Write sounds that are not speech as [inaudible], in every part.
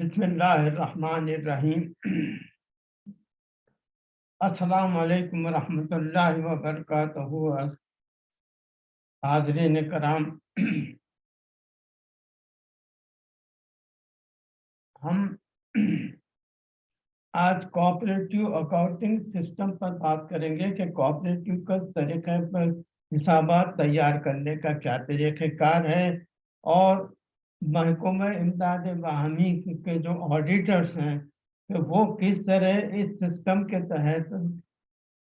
बिस्मिल्लाहिर्रहमानिर्रहीम। अस्सलाम वालेकुम रहमतुल्लाहि व बरकातहू हाजरीन कराम। हम आज कोऑपरेटिव अकाउंटिंग सिस्टम पर बात करेंगे कि कोऑपरेटिव का तरीके पर हिसाबात तैयार करने का क्या तरीक़ेकार है, और महकूम इमदाद बाहमी के जो ऑडिटर्स हैं तो वो किस तरह इस सिस्टम के तहत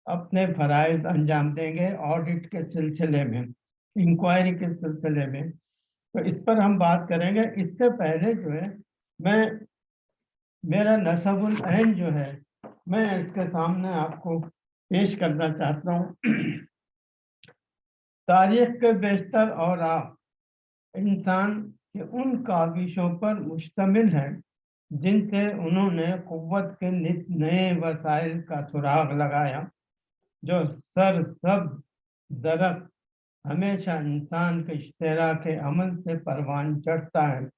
अपने फ़रज़ अंजाम देंगे ऑडिट के सिलसिले में इंक्वायरी के सिलसिले में? तो इस पर हम बात करेंगे। इससे पहले जो है, मैं, मेरा नसबुल अहन जो है, मैं इसके सामने आपको पेश करना चाहता हूँ। [clears throat] तारीख के बेशतर और आप, इंसान कि उन काविशों पर मुश्तमिल है, जिनसे उन्होंने कुत के नए वसाइल का सुराग लगाया, जो सर सब दरख्त हमेशा इंसान के इश्तरा के अमल से परवान चढ़ता है।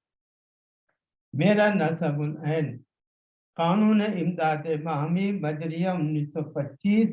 मेरा नसबुल कानून इमदाद माहमी बजरिया 1925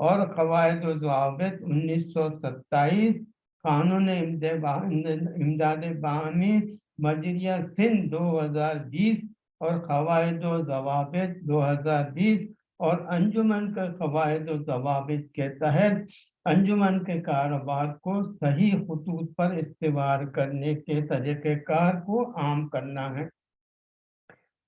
और कवायद उन्नीस सौ सत्ताईस कानून इमदाद बामी मजरिया सिंध 2020 और कवायद जवाब 2020 और अंजुमन के कवायद जवाब के तहत अंजुमन के कारोबार को सही खतूत पर इस्तेवाल करने के तरीक़ेकार को आम करना है।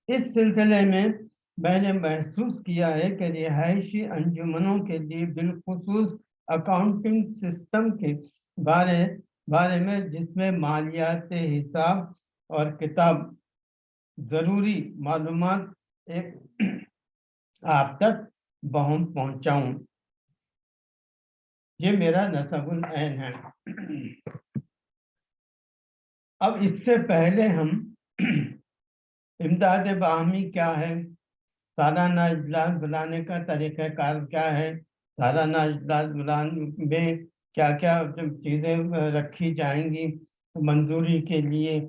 इस सिलसिले में मैंने महसूस किया है कि रिहायशी अंजुमनों के लिए बिलखसूस अकाउंटिंग सिस्टम के बारे बारे में, जिसमें मालियात हिसाब और किताब ज़रूरी मालूम एक [clears throat] आप तक बहुम पहुंचाऊं। ये मेरा नसबुल ऐन है। [clears throat] अब इससे पहले हम [clears throat] इमदाद बाहमी क्या है? सालाना इजलास बुलाने का तरीक़ाकार क्या है? सालाना इजलास बुलाने में क्या क्या चीज़ें रखी जाएँगी मंजूरी के लिए?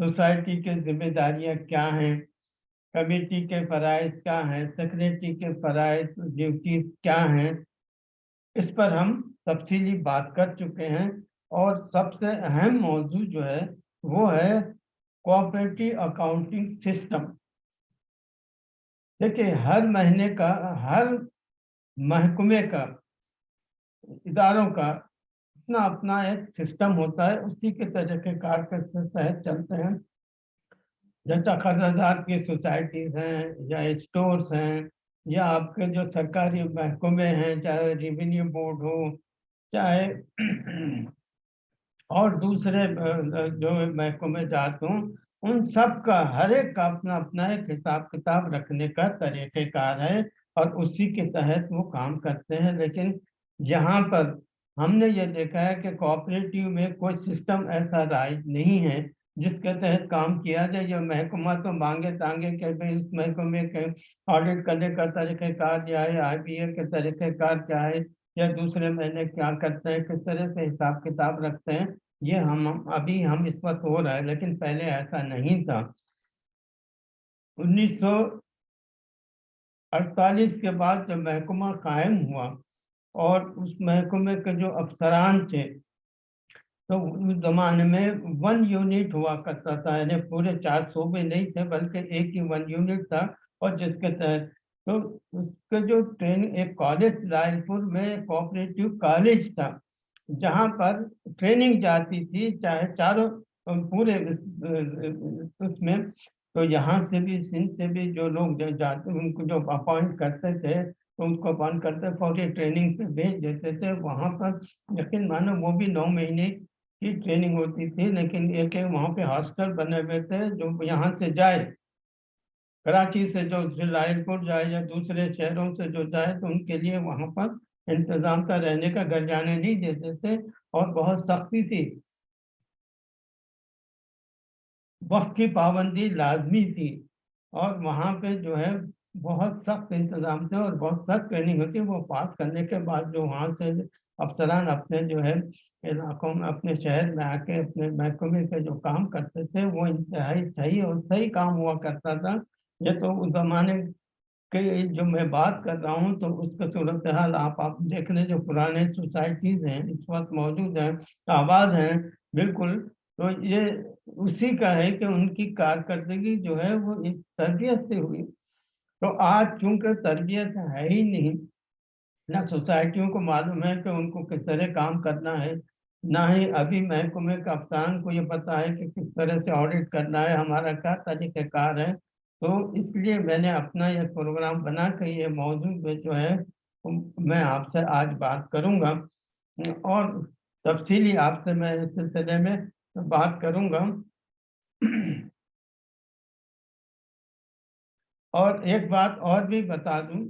सोसाइटी के जिम्मेदारियाँ क्या हैं? कमेटी के फ़रज़ क्या हैं? सेक्रेटरी के फ़रज़ ड्यूटीज़ क्या हैं? इस पर हम तफसीली बात कर चुके हैं और सबसे अहम मौजू जो है, वो है कोऑपरेटिव अकाउंटिंग सिस्टम। देखिए, हर महीने का, हर महकमे का, इदारों का अपना अपना एक सिस्टम होता है, उसी के तरीके कार तहत चलते हैं। जैसा खरीदार की सोसाइटीज़ हैं, या स्टोर्स हैं, या आपके जो सरकारी महकमे हैं, चाहे रेवेन्यू बोर्ड हो, चाहे [clears throat] और दूसरे जो महकमे जात हों, उन सब का हर एक का अपना अपना एक हिसाब किताब रखने का तरीक़ेकार है। और उसी के तहत वो काम करते हैं। लेकिन यहाँ पर हमने ये देखा है कि कोऑपरेटिव में कोई सिस्टम ऐसा राइज नहीं है जिसके तहत काम किया जाए। जो महकमा तो मांगे तांगे के भाई इस महकमे के ऑडिट करने का तरीक़ेकार क्या है? आई बी ए के तरीक़ेकार क्या है? या दूसरे महीने क्या करते हैं? किस तरह से हिसाब किताब रखते हैं? ये हम, अभी हम इस वक्त हो रहा है, लेकिन पहले ऐसा नहीं था। उन्नीस सौ अड़तालीस के बाद जब महकमा कायम हुआ और उस महकमे के जो अफसरान थे तो उस जमाने में वन यूनिट हुआ करता था। यानी पूरे चार सौ में नहीं थे, बल्कि एक ही वन यूनिट था और जिसके तहत तो उसके जो ट्रेनिंग एक कॉलेज लालपुर में कोऑपरेटिव कॉलेज था, जहाँ पर ट्रेनिंग जाती थी, चाहे चारों पूरे उसमें। तो यहाँ से भी सिंध से भी जो लोग जो जाते, उनको जो अपॉइंट करते थे तो उनको अपॉइंट करते फौरी ट्रेनिंग पे भेज देते थे, वहाँ पर यकीन मानो वो भी नौ महीने की ट्रेनिंग होती थी, लेकिन एक एक वहाँ पे हॉस्टल बने हुए थे, जो यहाँ से जाए, कराची से जो लाइलपुर जाए या दूसरे शहरों से जो जाए तो उनके लिए वहाँ पर इंतज़ाम का रहने का घर जाने नहीं देते थे, और बहुत सख्ती थी। वक्त की पाबंदी लाजमी थी। और वहाँ पे जो है बहुत सख्त इंतज़ाम थे और बहुत सख्त ट्रेनिंग होती वो पास करने के बाद जो वहाँ से अफसरान अपने जो है इलाकों में, अपने शहर में आके, अपने महकमे के जो काम करते थे, वो इंतहाई सही और सही काम हुआ करता था। ये तो उस जमाने के जो मैं बात कर रहा हूँ तो उसका सूरत हाल आप आप देख लें जो पुराने सोसाइटीज़ हैं, इस वक्त मौजूद हैं आबाद हैं, बिल्कुल तो ये उसी का है कि उनकी कारकर्दगी जो है वो इस तरबियत से हुई। तो आज चूँकि तरबियत है ही नहीं, ना सोसाइटियों को मालूम है कि उनको किस तरह काम करना है, ना ही अभी महकमे का अफसान को ये पता है कि किस तरह से ऑडिट करना है, हमारा क्या तरीक़ाकार है। तो इसलिए मैंने अपना यह प्रोग्राम बना के ये मौजूद में जो है, मैं आपसे आज बात करूँगा। और तफसीली आपसे मैं इस सिलसिले में बात करूँगा। और एक बात और भी बता दूँ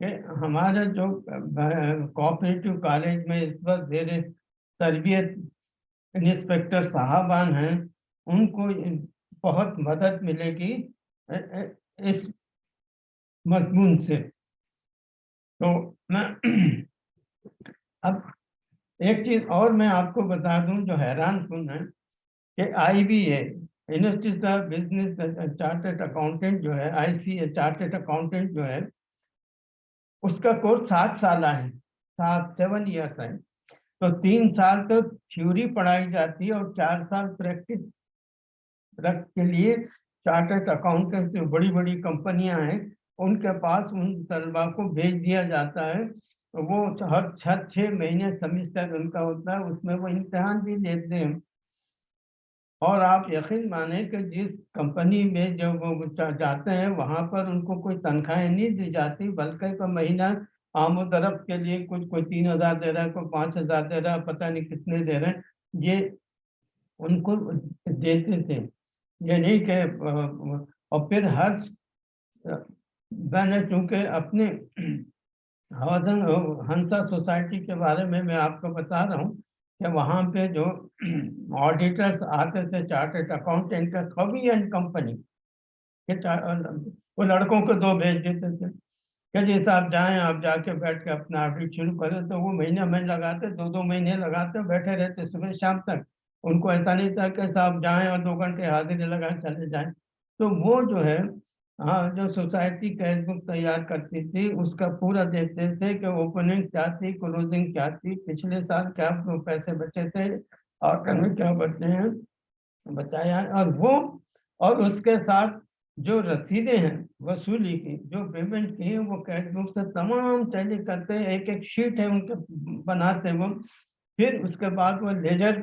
कि हमारे जो कोऑपरेटिव कॉलेज में इस वक्त जेर तरबियत इंस्पेक्टर साहबान हैं, उनको बहुत मदद मिलेगी इस मजमून से। तो मैं, अब एक चीज़ और मैं आपको बता दूँ, जो हैरान सुन है, कि I B A of business chartered accountant जो है आई सी ए चार्टेड अकाउंटेंट जो है, उसका कोर्स सात साल है, सात सेवन ईयर्स है। तो तीन साल तो थ्योरी पढ़ाई जाती है और चार साल प्रैक्टिस के लिए चार्टर्ड अकाउंटेंट जो बड़ी बड़ी कंपनियाँ हैं, उनके पास उन तलबा को भेज दिया जाता है। तो वो हर छः छः महीने सेमिस्टर उनका होता है, उसमें वो इम्तहान भी देते हैं। और आप यकीन माने कि जिस कंपनी में जब वो जाते हैं, वहाँ पर उनको कोई तनख्वाहें नहीं दी जाती, बल्कि का महीना आमदरफ के लिए कुछ, कोई तीन हज़ार दे रहा है, कोई पाँच हज़ार दे रहा है, पता नहीं कितने दे रहे हैं, ये उनको देते थे। ये नहीं कि और फिर हर मैंने चूँकि अपने हवाजन हंसा सोसाइटी के बारे में मैं आपको बता रहा हूँ कि वहाँ पे जो [clears throat] ऑडिटर्स आते थे चार्टेड अकाउंटेंट का कभी एंड कंपनी वो लड़कों को दो भेज देते थे। कि जैसे आप जाएँ, आप जाके बैठ के अपना ऑडिट शुरू करें तो वो महीने महीने लगाते दो दो महीने लगाते, बैठे रहते सुबह शाम तक। उनको ऐसा नहीं था कि साहब जाएँ और दो घंटे हाजिरी लगाएँ, चले जाएँ। तो वो जो है हाँ जो सोसाइटी कैश बुक तैयार करती थी, उसका पूरा देखते थे कि ओपनिंग क्या थी क्लोजिंग क्या थी, पिछले साल क्या पैसे बचे थे और कभी क्या बचे हैं, बताया और वो, और उसके साथ जो रसीदें हैं, वसूली की, जो पेमेंट की है, वो कैश बुक से तमाम टैली करते हैं एक एक शीट है उनके बनाते वो। फिर उसके बाद वो लेजर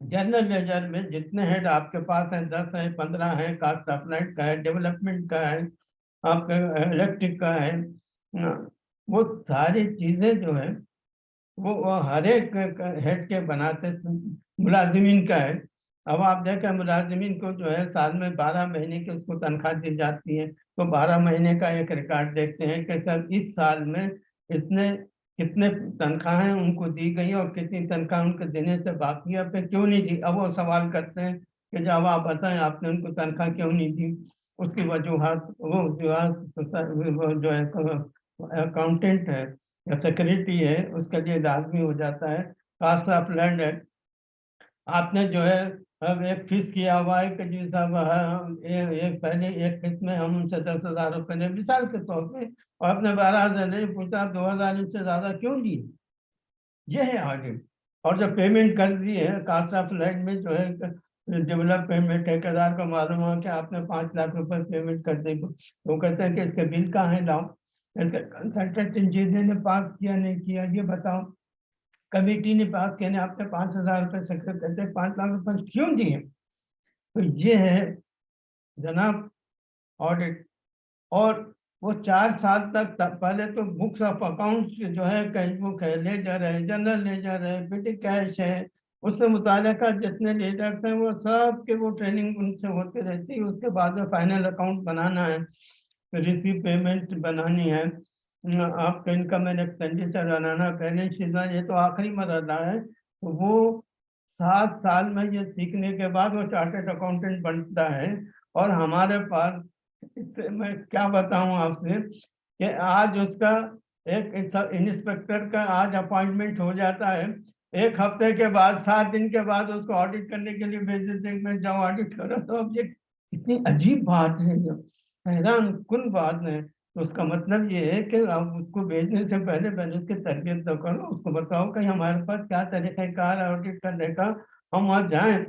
जनरल लेजर में जितने हेड आपके पास हैं दस हैं पंद्रह हैं कास्ट अपलाइट का है डेवलपमेंट का है आपका इलेक्ट्रिक का है वो सारी चीज़ें जो है वो, वो हर एक हेड के बनाते मुलाजमीन का है। अब आप देखें मुलाजमीन को जो है साल में बारह महीने की उसको तनख्वाह दी जाती है। तो बारह महीने का एक रिकॉर्ड देखते हैं कि सर इस साल में इतने कितने तनख्वाहें उनको दी गई और कितनी तनख्वाह उनको देने से बाकी है? फिर क्यों नहीं दी? अब वो सवाल करते हैं कि जब आप बताएँ, आपने उनको तनख्वाह क्यों नहीं दी? उसकी वजूहत, वो जो जो है अकाउंटेंट है या सेक्रेटरी है, उसके लिए लाजमी हो जाता है। कास्ट ऑफ़ लैंड है। आपने जो है अब एक फ़ीस किया हुआ है कि जी साहब एक पहले एक किस्त में हम उनसे दस हज़ार रुपये ने मिसाल के तौर पे और अपने बारह हज़ार नहीं पूछा, दो हज़ार इनसे ज़्यादा क्यों दिए ये है ऑडिट और जब पेमेंट कर दी है कास्ट ऑफ़ लैंड में जो है डेवलप पेमेंट ठेकेदार को मालूम हो कि आपने पाँच लाख रुपए पेमेंट कर दी। तो कहते हैं कि इसके बिल कहाँ है लाओ इसके कंसल्टेंट इंजीनियर ने पास किया, नहीं किया, ये बताओ। कमेटी ने बात कहने, आपने पाँच हज़ार रुपये सक्सेस करते पाँच लाख रुपए क्यों दिए? तो ये है जनाब ऑडिट और वो चार साल तक पहले तो बुक्स ऑफ़ अकाउंट्स जो है कैश बुक है लेजर है जनरल ले लेजर है पेटी कैश है। उससे मुतल जितने लीडर्स हैं, वो सब के वो ट्रेनिंग उनसे होते रहती है। उसके बाद में फाइनल अकाउंट बनाना है रिसीव पेमेंट बनानी है। आपका इनकम एंड एक्सपेंडिचर बनाना बैलेंस शीट ये तो आखिरी मरला है तो वो सात साल में ये सीखने के बाद वो चार्टेड अकाउंटेंट बनता है, और हमारे पास, इससे मैं क्या बताऊँ आपसे, कि आज उसका एक इंस्पेक्टर का आज अपॉइंटमेंट हो जाता है, एक हफ़्ते के बाद, सात दिन के बाद उसको ऑडिट करने के लिए भेज देते हैं जाओ ऑडिट करो तो अब ये इतनी अजीब बात है हैरान कुल बात है। तो उसका मतलब ये है कि आप उसको भेजने से पहले पहले उसकी तरबियत तो करो, उसको बताओ कि हमारे पास क्या तरीक़ाकार ऑडिट करने का, हम वहाँ जाएँ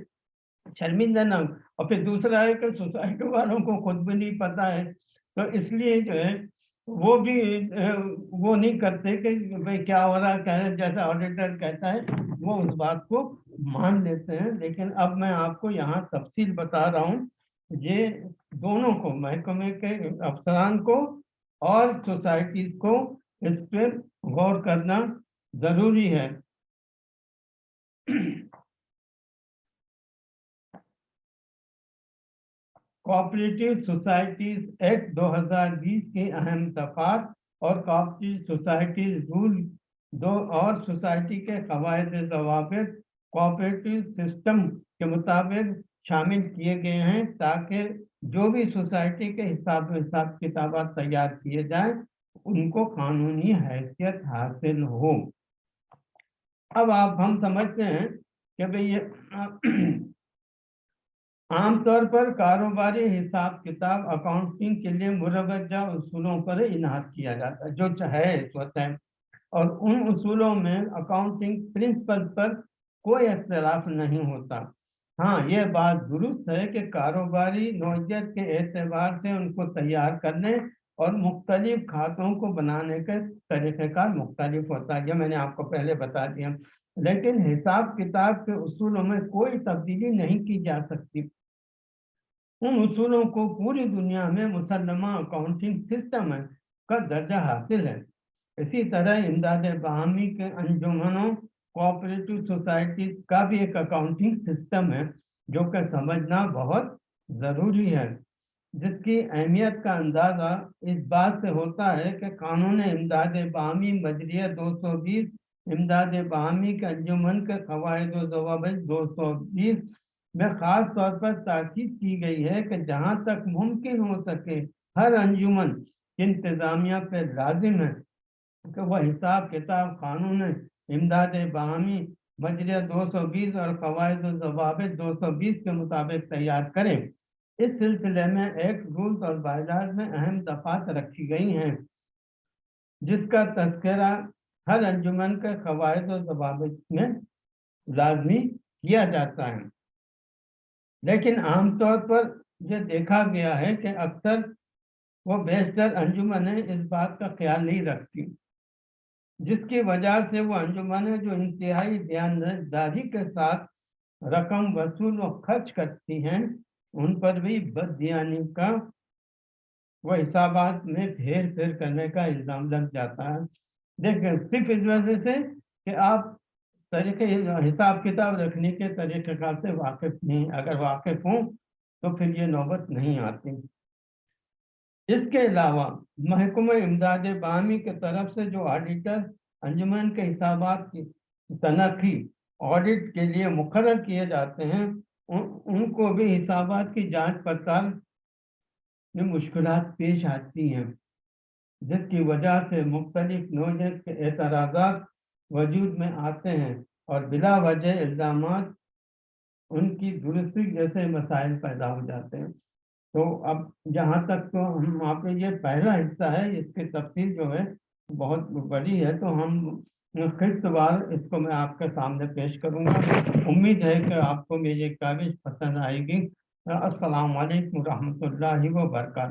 शर्मिंदा ना और फिर दूसरा है कि सोसाइटी वालों को खुद भी नहीं पता है। तो इसलिए जो है, वो भी वो नहीं करते कि भाई क्या हो रहा क्या है, जैसा ऑडिटर कहता है, वो उस बात को मान लेते हैं। लेकिन अब मैं आपको यहाँ तफसील बता रहा हूँ, ये दोनों को, महकमे के अफसरान को और सोसाइटी को इस पर गौर करना ज़रूरी है। कोऑपरेटिव सोसाइटीज एक्ट 2020 के अहम तफात और कोऑपरेटिव सोसाइटीज रूल दो और सोसाइटी के कवायद जवाब कोऑपरेटिव सिस्टम के मुताबिक शामिल किए गए हैं ताकि जो भी सोसाइटी के हिसाब हिसाब किताब तैयार किए जाए, उनको कानूनी हैसियत हासिल हो। अब आप, हम समझते हैं कि भाई ये आमतौर पर कारोबारी हिसाब किताब अकाउंटिंग के लिए मुरवजा उसूलों पर इनाद किया जाता है, जो चाहे स्वतः और उन उसूलों में अकाउंटिंग प्रिंसिपल पर कोई अख्तलाफ नहीं होता। हाँ ये बात दुरुस्त है कि कारोबारी नौजत के एतबार से उनको तैयार करने और मुख्तलिफ़ खातों को बनाने के तरीक़ेकार मुख्तलिफ़ होता है। ये मैंने आपको पहले बता दिया। लेकिन हिसाब किताब के उसूलों में कोई तब्दीली नहीं की जा सकती। उन उसूलों को पूरी दुनिया में मुसलमा अकाउंटिंग सिस्टम का दर्जा हासिल है। इसी तरह इमदाद बहामी के अंजुमनों कोऑपरेटिव सोसाइटी का भी एक अकाउंटिंग सिस्टम है, जो कि समझना बहुत ज़रूरी है। जिसकी अहमियत का अंदाज़ा इस बात से होता है कि कानून इमदाद बामी, मजरिया 220 इमदाद बामी के अंजुमन के कवायद जवाब 220 में ख़ास तौर पर ताकीद की गई है कि जहाँ तक मुमकिन हो सके, हर अंजुमन इंतज़ामिया पर लाजिम है। कि वह हिसाब किताब कानून इमदाद बाहमी बजरिया 220 और कवायद जवाब 220 के मुताबिक तैयार करें। इस सिलसिले में एक रूल्स और बाज़ार में अहम दफात रखी गई हैं, जिसका तस्करा हर अंजुमन के कवायद और जवाब में लाजमी किया जाता है। लेकिन आमतौर पर यह देखा गया है कि अक्सर वो बेहतर अंजुमन है, इस बात का ख्याल नहीं रखती। जिसकी वजह से वो अंजुमन है जो इंतहाई ध्यानदारी के साथ रकम, वसूल व खर्च करती हैं, उन पर भी बदयानी का वो हिसाबात में फेर फेर करने का इल्ज़ाम लग जाता है। देखिए, सिर्फ़ इस वजह से कि आप तरीके, हिसाब किताब रखने के तरीके से वाकिफ नहीं, अगर वाकिफ हूँ तो फिर ये नौबत नहीं आती। इसके अलावा महकमा इमदाद बामी के तरफ़ से जो ऑडिटर अंजुमन के हिसाब की तनखी ऑडिट के लिए मुकर किए जाते हैं उन, उनको भी हिसाब की जाँच पड़ताल में मुश्किल पेश आती हैं। जिसकी वजह से मुख्तलिफ़ नोजत के एतराज़ वजूद में आते हैं और बिला वजह इल्ज़ाम उनकी दुरुस्ती जैसे मसाइल पैदा हो जाते हैं। तो अब जहाँ तक तो हम आप ये पहला हिस्सा है, इसकी तफसील जो है बहुत बड़ी है तो हम किस्तवार इसको मैं आपके सामने पेश करूँगा। उम्मीद है कि आपको मेरी काविज पसंद आएगी। असलकम वरहमल वर्का